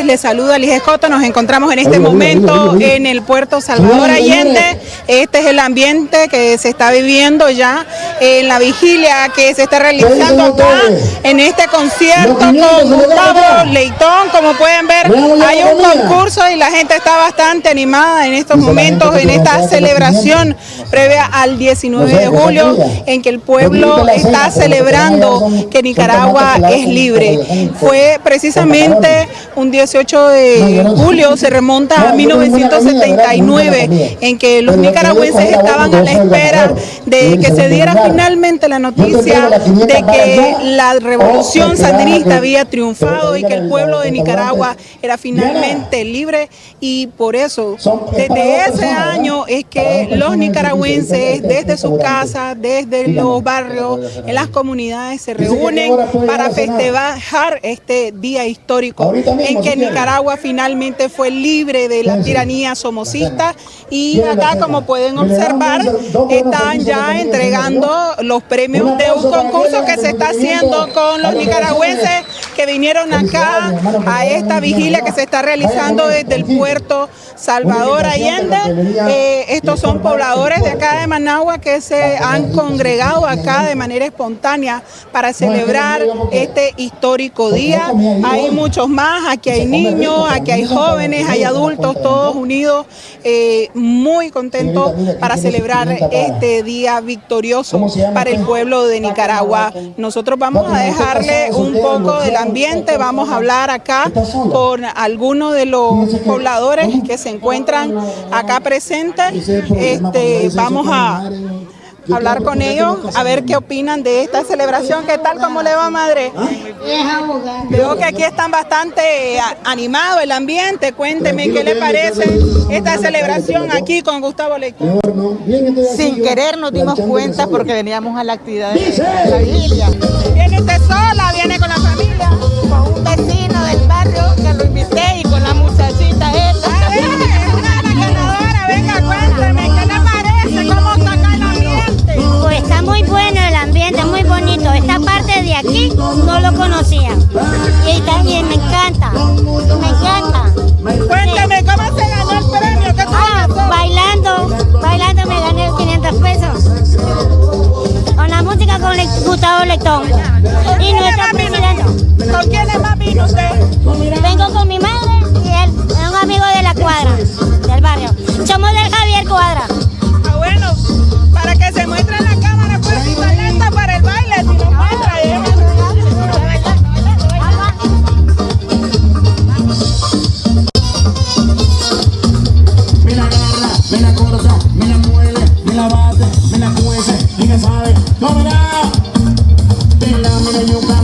tardes, les saluda Liz Escoto, nos encontramos en este momento en el puerto Salvador Allende, este es el ambiente que se está viviendo ya en la vigilia que se está realizando acá en este concierto con Gustavo Leitón, como pueden ver hay un concurso y la gente está bastante animada en estos momentos, en esta celebración previa al 19 de julio en que el pueblo está celebrando que Nicaragua es libre. Fue precisamente un 18 de julio, se remonta a 1979, en que los nicaragüenses estaban a la espera de que se diera finalmente la noticia de que la revolución sandinista había triunfado y que el pueblo de Nicaragua era finalmente libre y por eso desde ese año es que los nicaragüenses desde sus casas, desde los barrios, en las comunidades se reúnen para festejar este día histórico en que Nicaragua finalmente fue libre de la tiranía somocista y acá como pueden observar están ya entregando los premios de un concurso que se está haciendo con los nicaragüenses que vinieron acá a esta vigilia que se está realizando desde el puerto Salvador Allende. Eh, estos son pobladores de acá de Managua que se han congregado acá de manera espontánea para celebrar este histórico día. Hay muchos más, aquí hay niños, aquí hay jóvenes, hay adultos, todos unidos, eh, muy contentos para celebrar este día victorioso para el pueblo de Nicaragua. Nosotros vamos a dejarle un poco del ambiente, vamos a hablar acá con algunos de los pobladores que se encuentran acá presentes. Este, vamos a hablar con ellos, a ver qué opinan de esta celebración. ¿Qué tal? ¿Cómo le va, madre? Veo que aquí están bastante animados el ambiente. Cuénteme qué le parece esta celebración aquí con Gustavo Leito. Sin querer nos dimos cuenta porque veníamos a la actividad de la vigilia. ¿Viene usted sola? ¿Viene con la familia? Con un vecino del barrio que lo invité aquí no lo conocía. Y también me encanta, me encanta. Cuénteme, ¿cómo se ganó el premio? ¿Qué Ah, bailando, bailando me gané 500 pesos. Con la música con Le- Gustavo Lectón. Y nuestro presidente. ¿Con quién más vino usted? Vengo con mi madre la bate, me la cuece, y que